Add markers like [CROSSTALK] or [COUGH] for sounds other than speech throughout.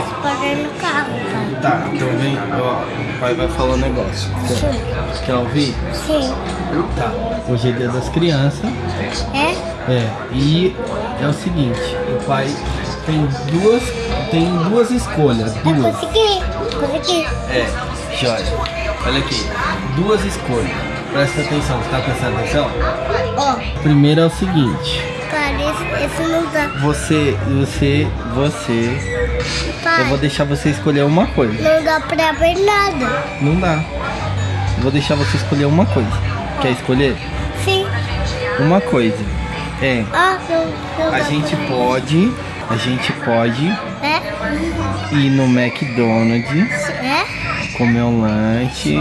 responder no carro, pai. Tá, então vem, ó, o pai vai falar um negócio. Quer, quer ouvir? Sim. Tá. Hoje é dia das crianças. É? É, e é o seguinte, o pai tem duas, tem duas escolhas, duas. Consegui. Consegui. É, joia. Olha aqui, duas escolhas. Presta atenção, você tá prestando atenção? Ó, Primeiro é o seguinte, cara, esse, esse não dá. você, você, você, Eu vou deixar você escolher uma coisa. não dá pra ver nada. Não dá. Vou deixar você escolher uma coisa. Quer escolher? Sim. Uma coisa. É, Ah, não, não a gente pode, a gente pode É? ir no McDonald's, É? comer um lanche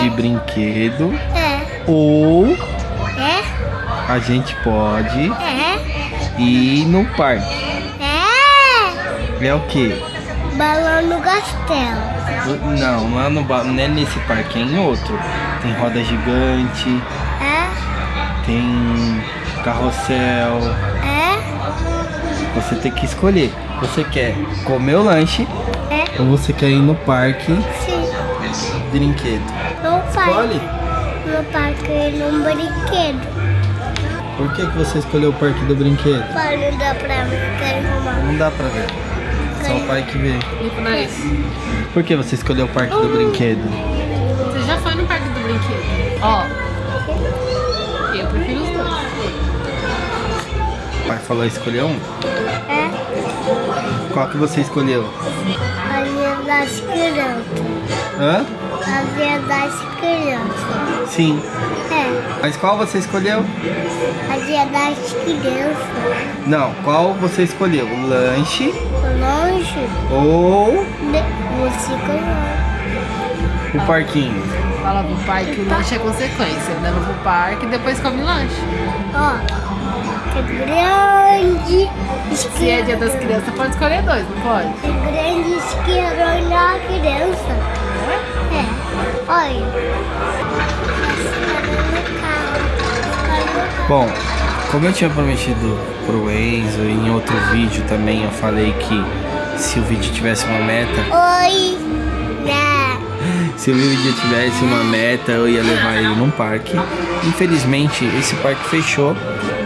de brinquedo É. ou É? a gente pode É? ir no parque. É? É o quê? Balão no castelo. Não, lá no ba- não é nesse parque, é em outro. Tem roda gigante, É? tem carrossel. É? Você tem que escolher. Você quer comer o lanche É? ou você quer ir no parque Sim. brinquedo? Não faz. Escolhe. No parque num brinquedo. Por que, que você escolheu o parque do brinquedo? Pai, não dá pra. Quero arrumar. Não dá pra ver. Só o pai que vê. Limpa o nariz. Por que você escolheu o parque do brinquedo? Você já foi no parque do brinquedo? Ó. Eu prefiro os dois. O pai falou escolher um? É? Qual que você escolheu? A Via das Crianças. Hã? A Via das Crianças. Sim. É. Mas qual você escolheu? A Via das Crianças. Não, qual você escolheu? O lanche Longe. ou. Você conhece. o parquinho? Fala pro pai que o lanche é consequência. Leva pro parque e depois come lanche. Ó. Que grande Se é dia das crianças, pode escolher dois, não pode? Que grande isqueiro na criança. É. Olha. Bom, como eu tinha prometido pro Enzo e em outro vídeo também eu falei que se o vídeo tivesse uma meta, Oi. Né? se o vídeo tivesse uma meta eu ia levar ele num parque. Infelizmente esse parque fechou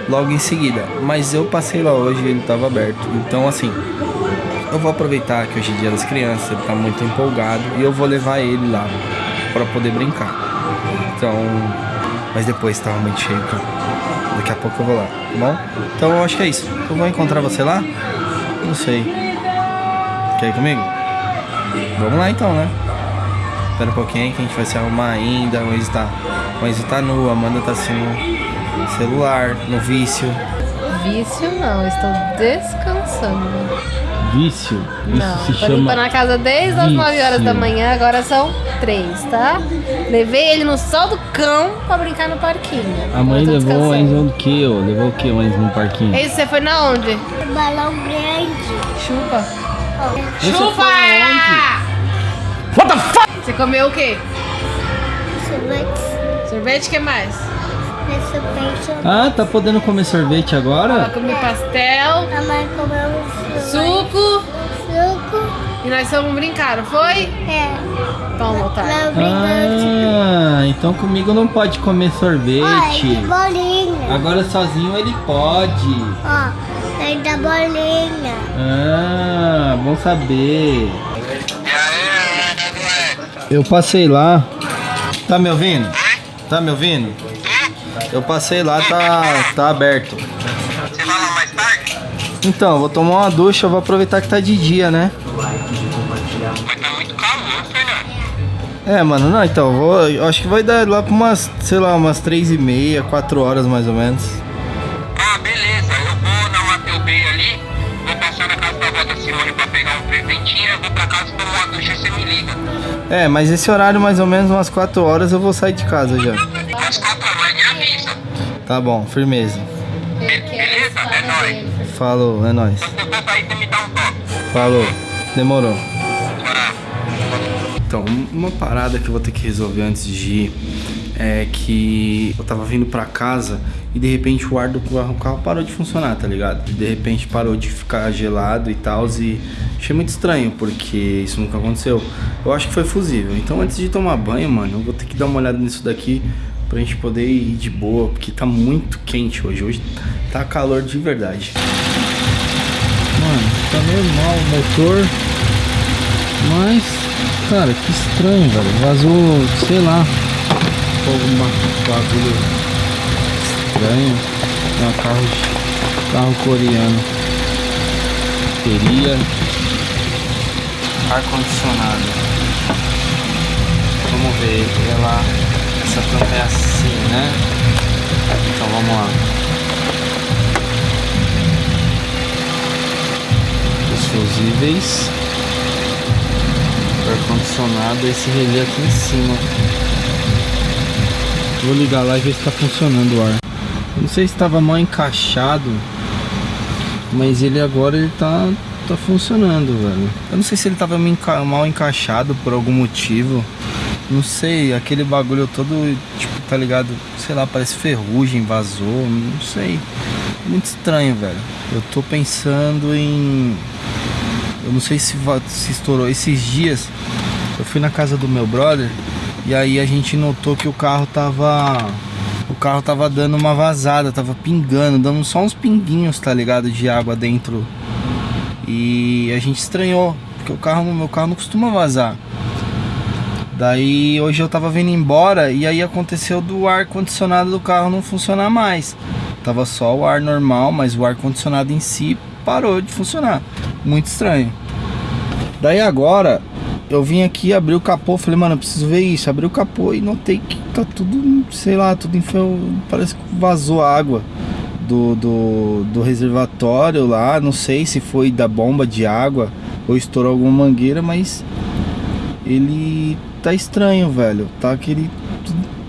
logo em seguida, mas eu passei lá hoje e ele estava aberto. Então assim, eu vou aproveitar que hoje é dia das crianças, ele tá muito empolgado e eu vou levar ele lá para poder brincar. Então, mas depois tava muito cheio, cara. Daqui a pouco eu vou lá, tá bom? Então eu acho que é isso. Eu vou encontrar você lá? Não sei. Quer ir comigo? Vamos lá então, né? Espera um pouquinho aí que a gente vai se arrumar ainda. O Enzo tá, o Enzo tá nu, a Amanda tá assim no celular, no vício. Vício não, estou descansando. Vício? Não, tô limpando a casa desde as 9 horas da vício. manhã, agora são 3, tá? Levei ele no sol do cão pra brincar no parquinho. A mãe Eu levou o. Enzo quê? ó? Levou o quê o Enzo no parquinho? Ei, você foi na onde? Balão grande. Chupa. Você Chupa! What the fuck? Você comeu o quê? Sorvete. Sorvete, o que mais? Peixe. Ah, tá podendo comer sorvete Eu agora? comi pastel, A mãe comeu suco suco. E nós fomos brincar, não foi? É. Toma, otário. Não. Ah, então comigo não pode comer sorvete. que bolinha. Agora sozinho ele pode. Ó, tem da bolinha. Ah, bom saber. Eu passei lá. Tá me ouvindo? Tá me ouvindo? Eu passei lá, tá, tá aberto. Você vai lá mais tarde? Então, vou tomar uma ducha, vou aproveitar que tá de dia, né? Muito calor, Fernando. É, mano, não, então, vou, eu acho que vai dar lá pra umas, sei lá, umas três e meia, quatro horas mais ou menos. Ah, beleza. Eu vou na Mateu Bay ali. Vou passar na casa da avó da Simone pra pegar um presentinho. Eu vou pra casa tomar uma ducha e você me liga. É, mas esse horário mais ou menos umas quatro horas eu vou sair de casa já. Às quatro horas, me avisa. Tá bom, firmeza. Be- beleza? É nóis. Falou, é nóis. Se eu for sair, você me dá um toque. Falou, demorou. Então, uma parada que eu vou ter que resolver antes de ir é que eu tava vindo pra casa e de repente o ar do carro, carro parou de funcionar, tá ligado? De repente parou de ficar gelado e tal, e achei muito estranho, porque isso nunca aconteceu. Eu acho que foi fusível. Então antes de tomar banho, mano, eu vou ter que dar uma olhada nisso daqui pra gente poder ir de boa, porque tá muito quente hoje. Hoje tá calor de verdade. Mano, tá normal o motor. Mas, cara, que estranho, velho. Vazou, sei lá, alguma bagulho estranho. É um carro, carro coreano. Teria ar-condicionado. Vamos ver, ela. Essa tampa é assim, né? Então vamos lá. Os fusíveis. Ar-condicionado, esse relé aqui em cima. Vou ligar lá e ver se tá funcionando o ar. Não sei se estava mal encaixado, mas ele agora ele tá, tá funcionando, velho. Eu não sei se ele tava me enca- mal encaixado por algum motivo. Não sei, aquele bagulho todo, tipo, tá ligado? Sei lá, parece ferrugem, vazou, não sei. Muito estranho, velho. Eu tô pensando em. Eu não sei se, se estourou. Esses dias eu fui na casa do meu brother e aí a gente notou que o carro tava. O carro tava dando uma vazada, tava pingando, dando só uns pinguinhos, tá ligado? De água dentro. E a gente estranhou, porque o carro, meu carro não costuma vazar. Daí hoje eu tava vindo embora e aí aconteceu do ar condicionado do carro não funcionar mais. Tava só o ar normal, mas o ar condicionado em si parou de funcionar. Muito estranho. Daí agora eu vim aqui abrir o capô, falei, mano, eu preciso ver isso. Abri o capô e notei que tá tudo, sei lá, tudo enfiou, parece que vazou água do, do, do reservatório lá. Não sei se foi da bomba de água ou estourou alguma mangueira, mas ele tá estranho, velho. Tá aquele.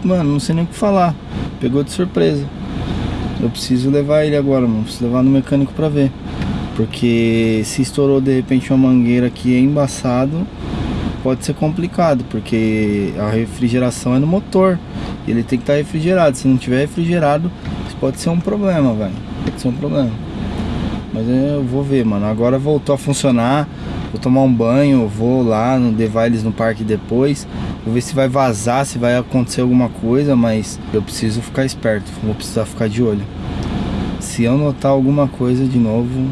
Mano, não sei nem o que falar. Pegou de surpresa. Eu preciso levar ele agora, mano. Preciso levar no mecânico pra ver. Porque se estourou de repente uma mangueira que é embaçado, pode ser complicado, porque a refrigeração é no motor. Ele tem que estar refrigerado. Se não tiver refrigerado, isso pode ser um problema, velho. Pode ser um problema. Mas eu vou ver, mano. Agora voltou a funcionar. Vou tomar um banho, vou lá no levar eles no parque depois. Vou ver se vai vazar, se vai acontecer alguma coisa, mas eu preciso ficar esperto. Vou precisar ficar de olho. Se eu notar alguma coisa de novo,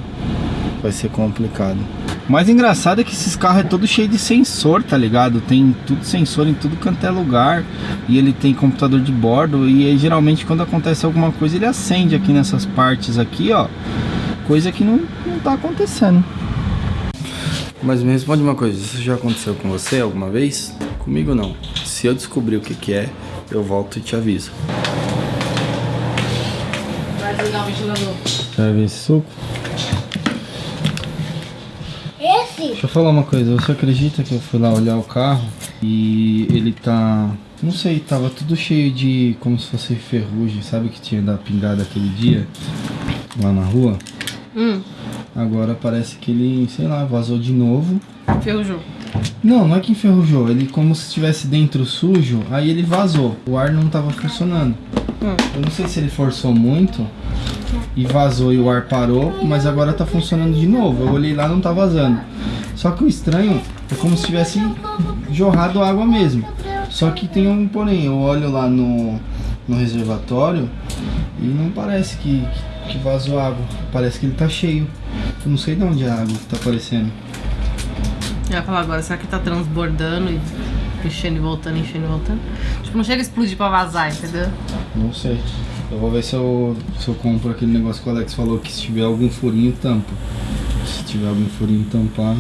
vai ser complicado. O mais engraçado é que esses carros é todo cheio de sensor, tá ligado? Tem tudo sensor em tudo quanto é lugar. E ele tem computador de bordo. E aí, geralmente quando acontece alguma coisa, ele acende aqui nessas partes aqui, ó. Coisa que não, não tá acontecendo. Mas me responde uma coisa, isso já aconteceu com você alguma vez? Comigo não. Se eu descobrir o que, que é, eu volto e te aviso. Vai desligar o ventilador. Quer ver esse suco? Esse? Deixa eu falar uma coisa, você acredita que eu fui lá olhar o carro e ele tá. Não sei, tava tudo cheio de. como se fosse ferrugem, sabe que tinha da pingada aquele dia lá na rua? Hum, Agora parece que ele, sei lá, vazou de novo. ferrujou. Não, não é que enferrujou, ele como se estivesse dentro sujo, aí ele vazou. O ar não tava funcionando. Hum. Eu não sei se ele forçou muito e vazou e o ar parou, mas agora tá funcionando de novo. Eu olhei lá não tá vazando. Só que o estranho é como se tivesse jorrado água mesmo. Só que tem um porém, eu olho lá no, no reservatório e não parece que, que vazou água. Parece que ele tá cheio. Eu não sei de onde é a água que tá aparecendo. Eu ia falar agora, será que tá transbordando e enchendo e voltando, enchendo e voltando? Tipo, não chega a explodir pra vazar, entendeu? Não sei. Eu vou ver se eu, se eu compro aquele negócio que o Alex falou que se tiver algum furinho, tampa. Se tiver algum furinho, tampar.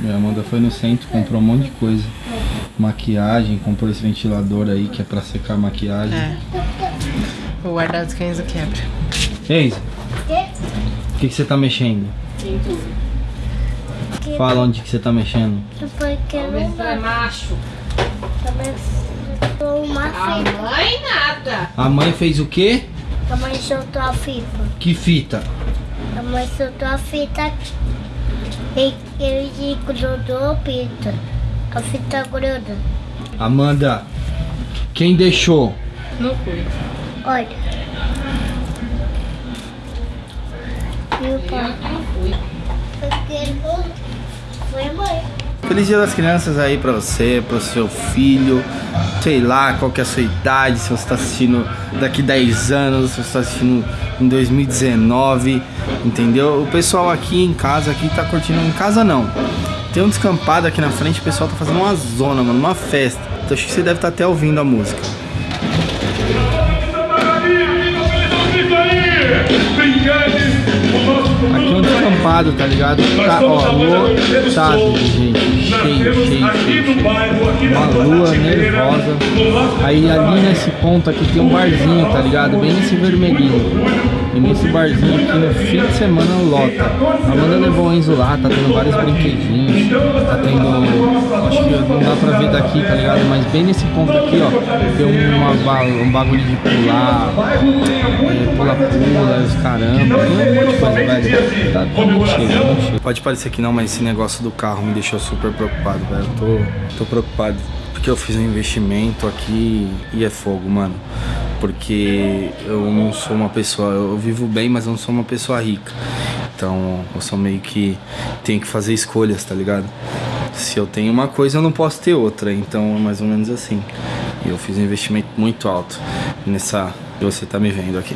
Minha Amanda foi no centro, comprou um monte de coisa. Maquiagem, comprou esse ventilador aí que é pra secar a maquiagem. É. Vou guardar os cães quebra. Ei, o que, que você tá mexendo? Fala onde que você tá mexendo. Porque não vai. macho. Fita. mãe nada. A mãe fez o quê? A mãe soltou a fita. Que fita? A mãe soltou a fita aqui. E ele grudou a fita. A fita gruda. Amanda, quem deixou? Não fui. Olha. Viu, pai? Não fui. Porque foi mãe. Feliz Dia das Crianças aí pra você, pro seu filho. Sei lá qual que é a sua idade, se você tá assistindo daqui 10 anos, se você tá assistindo em 2019, entendeu? O pessoal aqui em casa aqui tá curtindo em casa não. Tem um descampado aqui na frente, o pessoal tá fazendo uma zona, mano, uma festa. Então acho que você deve estar até ouvindo a música. Aqui um descampado, tá ligado? Tá, ó, lotado de gente. Cheio, cheio, cheio. Uma lua nervosa. Aí ali nesse ponto aqui tem um barzinho, tá ligado? Bem nesse vermelhinho. E nesse barzinho aqui no fim de semana lota. A Amanda levou o Enzo lá, tá tendo vários brinquedinhos. Tá tendo. Acho que não dá pra ver daqui, tá ligado? Mas bem nesse ponto aqui, ó, tem uma, um bagulho de pular, é, pula-pula, os caramba, tem um monte de coisa, velho. Tá, tá cheio, cheio. Pode parecer que não, mas esse negócio do carro me deixou super preocupado, velho. Tô, tô preocupado. Porque eu fiz um investimento aqui e é fogo, mano. Porque eu não sou uma pessoa. Eu vivo bem, mas eu não sou uma pessoa rica. Então eu sou meio que. tenho que fazer escolhas, tá ligado? Se eu tenho uma coisa, eu não posso ter outra. Então é mais ou menos assim. E eu fiz um investimento muito alto nessa que você tá me vendo aqui.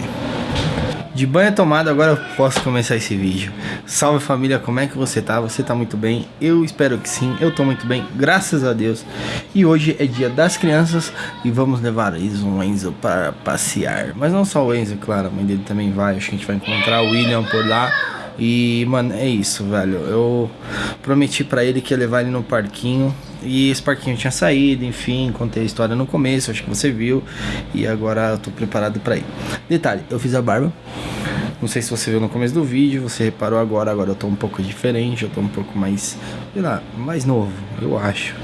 De banho tomado, agora eu posso começar esse vídeo. Salve família, como é que você tá? Você tá muito bem? Eu espero que sim, eu tô muito bem, graças a Deus. E hoje é dia das crianças e vamos levar Enzo o Enzo para passear. Mas não só o Enzo, claro, a mãe dele também vai. Acho que a gente vai encontrar o William por lá. E, mano, é isso, velho. Eu prometi pra ele que ia levar ele no parquinho. E esse parquinho tinha saído, enfim, contei a história no começo, acho que você viu. E agora eu tô preparado pra ir. Detalhe, eu fiz a barba. Não sei se você viu no começo do vídeo, você reparou agora, agora eu tô um pouco diferente, eu tô um pouco mais, sei lá, mais novo, eu acho.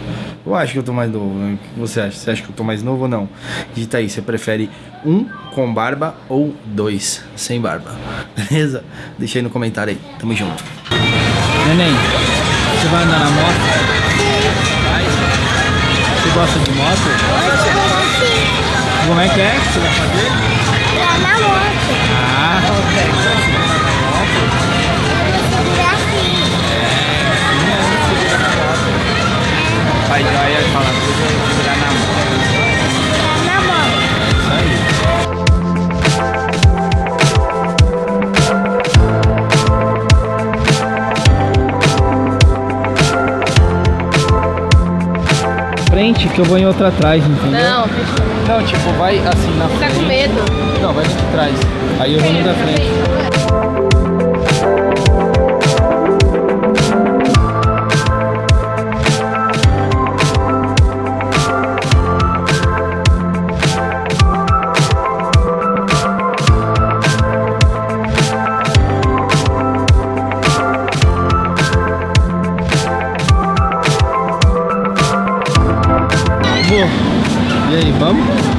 Eu acho que eu tô mais novo, né? O que você acha? Você acha que eu tô mais novo ou não? Digita aí, você prefere um com barba ou dois sem barba? [LAUGHS] Beleza? Deixa aí no comentário aí, tamo junto. Neném, você vai andar na moto? Gosta de moto? Como é que é que você vai fazer? Lá na moto. Ah, Segura assim. Pai joia fala tudo segurar na mão. Frente que eu vou em outra atrás, entendeu? Não, Não, tipo, vai assim na tá frente. com medo. Não, vai de trás. Aí eu vou no da frente. Aí, vamos?